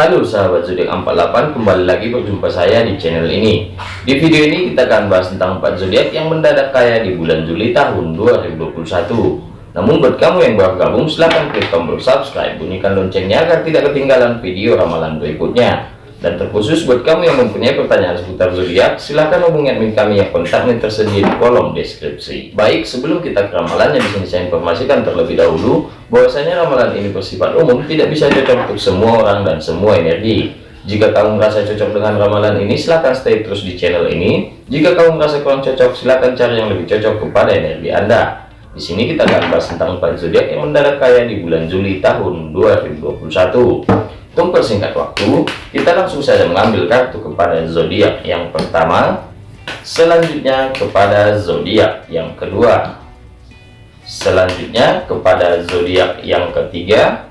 Halo sahabat zodiak 48 kembali lagi berjumpa saya di channel ini. Di video ini kita akan bahas tentang 4 zodiak yang mendadak kaya di bulan Juli tahun 2021 namun buat kamu yang baru gabung silahkan klik tombol subscribe bunyikan loncengnya agar tidak ketinggalan video ramalan berikutnya dan terkhusus buat kamu yang mempunyai pertanyaan seputar zodiak silahkan hubungi admin kami yang kontaknya tersedia di kolom deskripsi. Baik sebelum kita ke ramalannya di sini saya informasikan terlebih dahulu bahwasanya ramalan ini bersifat umum tidak bisa cocok untuk semua orang dan semua energi. Jika kamu merasa cocok dengan ramalan ini silahkan stay terus di channel ini. Jika kamu merasa kurang cocok silahkan cari yang lebih cocok kepada energi anda. Di sini kita akan bahas tentang empat zodiak yang mendadak kaya di bulan Juli tahun 2021 untuk persingkat waktu kita langsung saja mengambil kartu kepada zodiak yang pertama. Selanjutnya kepada zodiak yang kedua. Selanjutnya kepada zodiak yang ketiga.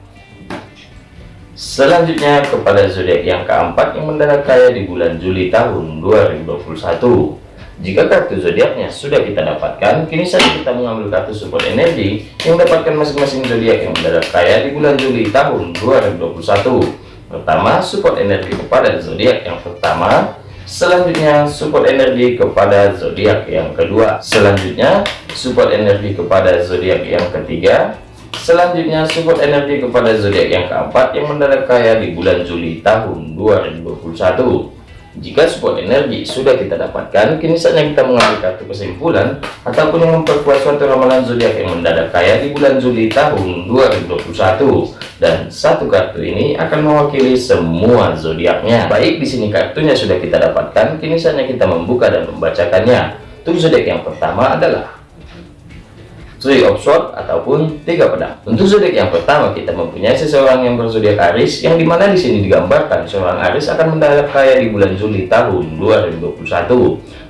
Selanjutnya kepada zodiak yang keempat yang mendadak kaya di bulan Juli tahun 2021 jika kartu zodiaknya sudah kita dapatkan kini saja kita mengambil kartu support energi yang mendapatkan masing-masing zodiak yang mendadak kaya di bulan Juli tahun 2021 pertama support energi kepada zodiak yang pertama Selanjutnya support energi kepada zodiak yang kedua. Selanjutnya support energi kepada zodiak yang ketiga. Selanjutnya support energi kepada zodiak yang keempat yang mendadak kaya di bulan Juli tahun 2021. Jika support energi sudah kita dapatkan, kini saatnya kita mengambil kartu kesimpulan ataupun yang memperkuat suatu ramalan zodiak yang mendadak kaya di bulan Juli tahun 2021. Dan satu kartu ini akan mewakili semua zodiaknya. Baik di sini kartunya sudah kita dapatkan, kini saatnya kita membuka dan membacakannya. Untuk zodiak yang pertama adalah Three of Swords ataupun tiga pedang. Untuk zodiak yang pertama kita mempunyai seseorang yang berzodiak Aris yang di mana di sini digambarkan seorang Aris akan mendadak kaya di bulan Juli tahun 2021.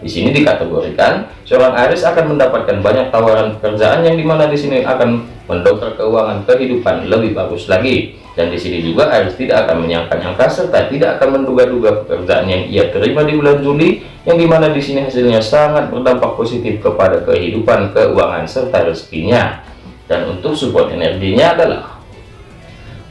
Di sini dikategorikan seorang Aris akan mendapatkan banyak tawaran pekerjaan yang di mana di sini akan mendongkrak keuangan kehidupan lebih bagus lagi. Dan di sini juga Aris tidak akan menyangka-nyangka serta tidak akan menduga-duga pekerjaan yang ia terima di bulan Juli yang di mana di sini hasilnya sangat berdampak positif kepada kehidupan keuangan serta rezekinya. Dan untuk support energinya adalah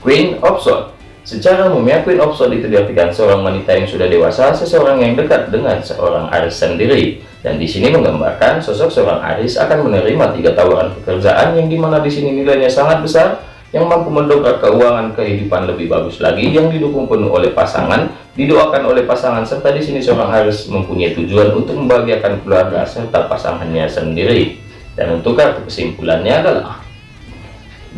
Queen of Swords. Secara umumnya Queen of Swords itu seorang wanita yang sudah dewasa seseorang yang dekat dengan seorang Aris sendiri. Dan di sini menggambarkan sosok seorang Aris akan menerima tiga tawaran pekerjaan yang di mana di sini nilainya sangat besar yang mampu mendongkrak keuangan kehidupan lebih bagus lagi yang didukung penuh oleh pasangan didoakan oleh pasangan serta di sini seorang harus mempunyai tujuan untuk membahagiakan keluarga serta pasangannya sendiri. Dan untuk kartu kesimpulannya adalah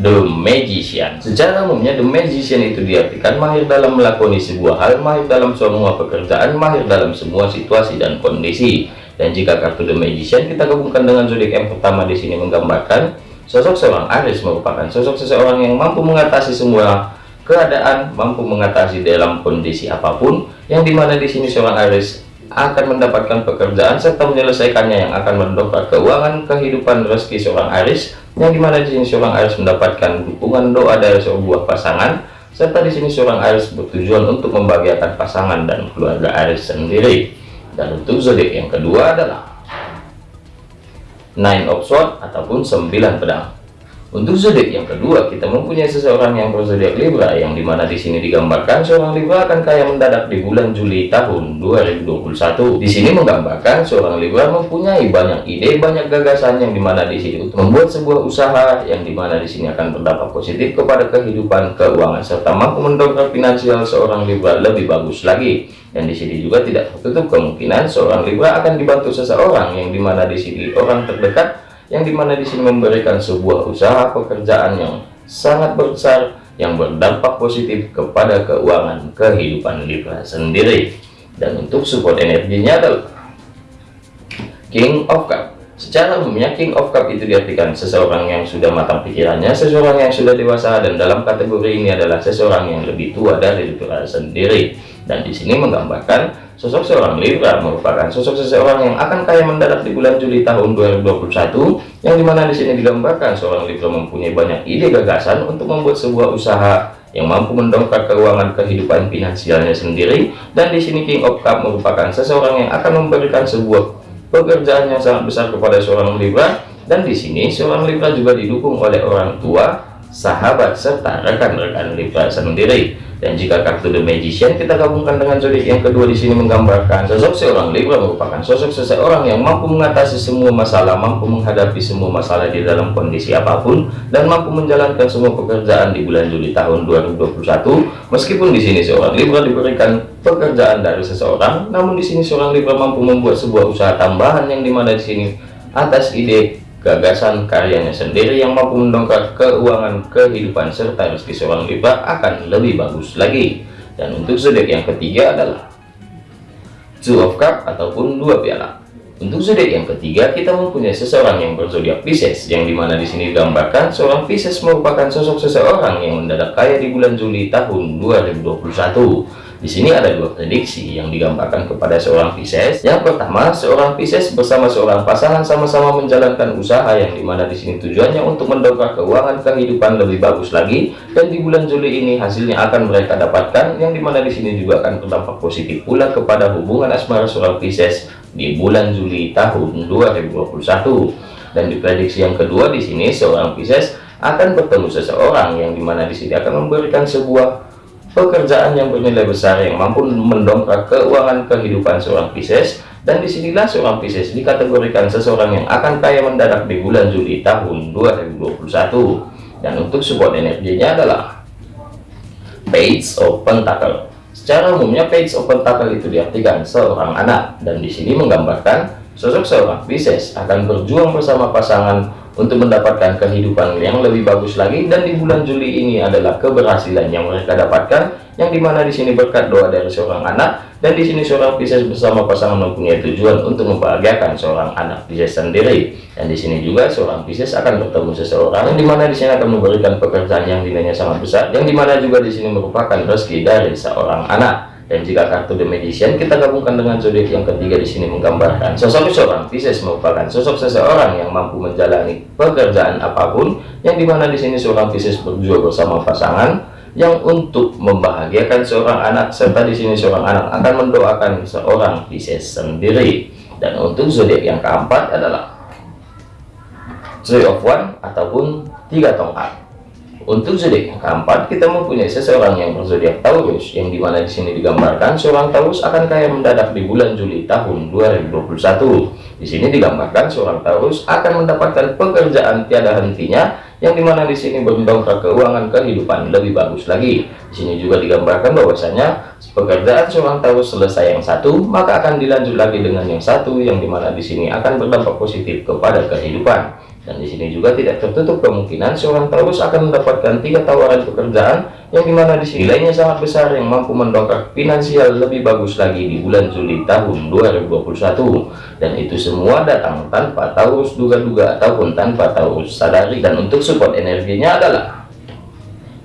The Magician. Secara umumnya The Magician itu diartikan mahir dalam melakoni sebuah hal mahir dalam semua pekerjaan mahir dalam semua situasi dan kondisi. Dan jika kartu The Magician kita gabungkan dengan zodiak yang pertama di sini menggambarkan Sosok seorang Aries merupakan sosok seseorang yang mampu mengatasi semua keadaan, mampu mengatasi dalam kondisi apa pun, yang di mana di sini seorang Aries akan mendapatkan pekerjaan serta menyelesaikannya yang akan mendongkrak keuangan kehidupan rezeki seorang Aries, yang di mana di sini seorang Aries mendapatkan dukungan doa dari sebuah pasangan, serta di sini seorang Aries bertujuan untuk membahagiakan pasangan dan keluarga Aries sendiri. Dan untuk zodiak yang kedua adalah nine of sword ataupun 9 pedang. Untuk zodiak yang kedua kita mempunyai seseorang yang berzodiak Libra yang di mana di sini digambarkan seorang Libra akan kaya mendadak di bulan Juli tahun 2021 di sini menggambarkan seorang Libra mempunyai banyak ide banyak gagasan yang di mana di sini untuk membuat sebuah usaha yang di mana di sini akan berdampak positif kepada kehidupan keuangan serta mampu mendongkrak finansial seorang Libra lebih bagus lagi dan di sini juga tidak tertutup kemungkinan seorang Libra akan dibantu seseorang yang di mana di sini orang terdekat yang di mana di sini memberikan sebuah usaha pekerjaan yang sangat besar yang berdampak positif kepada keuangan kehidupan Libra sendiri. Dan untuk support energinya adalah King of Cup Secara umumnya King of Cup itu diartikan seseorang yang sudah matang pikirannya, seseorang yang sudah dewasa dan dalam kategori ini adalah seseorang yang lebih tua dari Libra sendiri. Dan di sini menggambarkan sosok seorang Libra merupakan sosok seseorang yang akan kaya mendadak di bulan Juli tahun 2021 yang di mana di sini digambarkan seorang Libra mempunyai banyak ide gagasan untuk membuat sebuah usaha yang mampu mendongkrak keuangan kehidupan finansialnya sendiri dan di sini King of Cup merupakan seseorang yang akan memberikan sebuah pekerjaan yang sangat besar kepada seorang Libra dan di sini seorang Libra juga didukung oleh orang tua sahabat serta rekan-rekan Libra sendiri dan jika kartu The Magician kita gabungkan dengan zodiak yang kedua di sini menggambarkan sosok seorang Libra merupakan sosok seseorang yang mampu mengatasi semua masalah, mampu menghadapi semua masalah di dalam kondisi apa pun dan mampu menjalankan semua pekerjaan di bulan Juli tahun 2021. Meskipun di sini seorang Libra diberikan pekerjaan dari seseorang, namun di sini seorang Libra mampu membuat sebuah usaha tambahan yang di mana di sini atas ide gagasan karyanya sendiri yang mampu mendongkrak keuangan kehidupan serta rezeki seorang Libra akan lebih bagus lagi. Dan untuk zodiak yang ketiga adalah two of cup ataupun dua piala. Untuk zodiak yang ketiga kita mempunyai seseorang yang berzodiak Pisces yang di mana di sini digambarkan seorang Pisces merupakan sosok seseorang yang mendadak kaya di bulan Juli tahun 2021 di sini ada dua prediksi yang digambarkan kepada seorang Pisces. Yang pertama, seorang Pisces bersama seorang pasangan sama-sama menjalankan usaha yang di mana di sini tujuannya untuk mendongkrak keuangan kehidupan lebih bagus lagi. Dan di bulan Juli ini hasilnya akan mereka dapatkan yang di mana di sini juga akan berdampak positif pula kepada hubungan asmara seorang Pisces di bulan Juli tahun 2021. Dan di prediksi yang kedua di sini seorang Pisces akan bertemu seseorang yang di mana di sini akan memberikan sebuah pekerjaan yang bernilai besar yang mampu mendongkrak keuangan kehidupan seorang Pisces. Dan di sinilah seorang Pisces dikategorikan seseorang yang akan kaya mendadak di bulan Juli tahun 2021 dan untuk support energinya adalah Page of Pentacle secara umumnya Page of Pentacle itu diartikan seorang anak dan di sini menggambarkan sosok seorang Pisces akan berjuang bersama pasangan untuk mendapatkan kehidupan yang lebih bagus lagi dan di bulan Juli ini adalah keberhasilan yang mereka dapatkan yang di mana di sini berkat doa dari seorang anak dan di sini seorang Pisces bersama pasangan mempunyai tujuan untuk membahagiakan seorang anak Pisces sendiri. Dan di sini juga seorang Pisces akan bertemu seseorang yang di mana di sini akan memberikan pekerjaan yang nilainya sangat besar yang di mana juga di sini merupakan rezeki dari seorang anak. Dan jika kartu The Magician kita gabungkan dengan zodiak yang ketiga di sini menggambarkan sosok seorang Pisces merupakan sosok seseorang yang mampu menjalani pekerjaan apa pun yang di mana di sini seorang Pisces berjuang bersama pasangan yang untuk membahagiakan seorang anak. Serta di sini seorang anak akan mendoakan seorang Pisces sendiri. Dan untuk zodiak yang keempat adalah Three of One ataupun tiga tongkat untuk zodiak yang keempat, kita mempunyai seseorang yang berzodiak Taurus, yang di mana di sini digambarkan seorang Taurus akan kaya mendadak di bulan Juli tahun 2021. Di sini digambarkan seorang Taurus akan mendapatkan pekerjaan tiada hentinya, yang di mana di sini berdongkrak keuangan kehidupan lebih bagus lagi. Di sini juga digambarkan bahwasanya pekerjaan seorang Taurus selesai yang satu, maka akan dilanjut lagi dengan yang satu, yang di mana di sini akan berdampak positif kepada kehidupan dan di sini juga tidak tertutup kemungkinan seorang Taurus akan mendapatkan tiga tawaran pekerjaan yang di mana di nilainya sangat besar yang mampu mendongkrak finansial lebih bagus lagi di bulan Juli tahun 2021 dan itu semua datang tanpa Taurus duga-duga ataupun tanpa Taurus sadari. Dan untuk support energinya adalah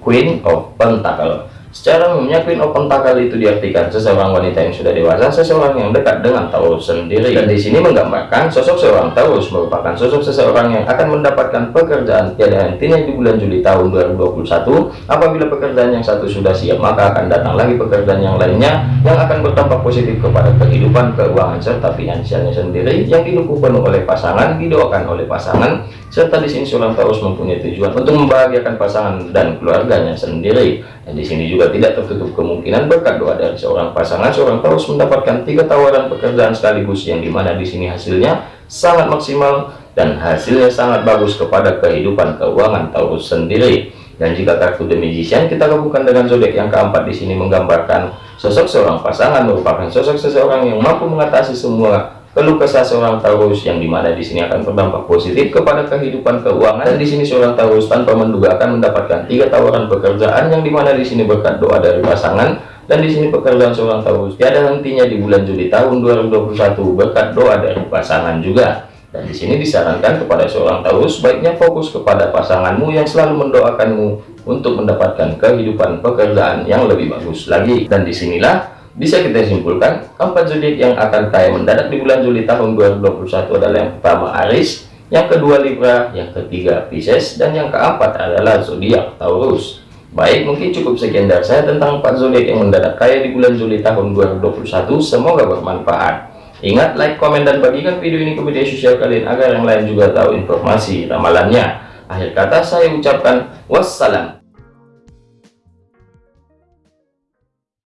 Queen of Pentacle Secara umumnya Queen of Pentacle itu diartikan seseorang wanita yang sudah dewasa, seseorang yang dekat dengan Taurus sendiri. Dan di sini menggambarkan sosok seorang Taurus merupakan sosok seseorang yang akan mendapatkan pekerjaan tiada hentinya di bulan Juli tahun 2021. Apabila pekerjaan yang satu sudah siap, maka akan datang lagi pekerjaan yang lainnya yang akan berdampak positif kepada kehidupan, keuangan serta finansialnya sendiri yang didukung penuh oleh pasangan, didoakan oleh pasangan, serta di sini seorang Taurus mempunyai tujuan untuk membahagiakan pasangan dan keluarganya sendiri. Dan di sini juga tidak tertutup kemungkinan berkat doa dari seorang pasangan, seorang Taurus mendapatkan tiga tawaran pekerjaan sekaligus yang di mana di sini hasilnya sangat maksimal dan hasilnya sangat bagus kepada kehidupan keuangan Taurus sendiri. Dan jika kartu The Magician kita gabungkan dengan zodiak yang keempat di sini menggambarkan sosok seorang pasangan merupakan sosok seseorang yang mampu mengatasi semua keluh kesah seorang Taurus yang di mana di sini akan berdampak positif kepada kehidupan keuangan. Dan di sini seorang Taurus tanpa menduga akan mendapatkan tiga tawaran pekerjaan yang di mana di sini berkat doa dari pasangan. Dan di sini pekerjaan seorang Taurus tiada hentinya di bulan Juli tahun 2021 berkat doa dari pasangan juga. Dan di sini disarankan kepada seorang Taurus baiknya fokus kepada pasanganmu yang selalu mendoakanmu untuk mendapatkan kehidupan pekerjaan yang lebih bagus lagi. Dan di sinilah bisa kita simpulkan, keempat zodiak yang akan kaya mendadak di bulan Juli tahun 2021 adalah yang pertama Aris, yang kedua Libra, yang ketiga Pisces, dan yang keempat adalah zodiak Taurus. Baik, mungkin cukup sekian dari saya tentang empat zodiak yang mendadak kaya di bulan Juli tahun 2021. Semoga bermanfaat. Ingat, like, komen, dan bagikan video ini ke media sosial kalian agar yang lain juga tahu informasi ramalannya. Akhir kata saya ucapkan wassalam.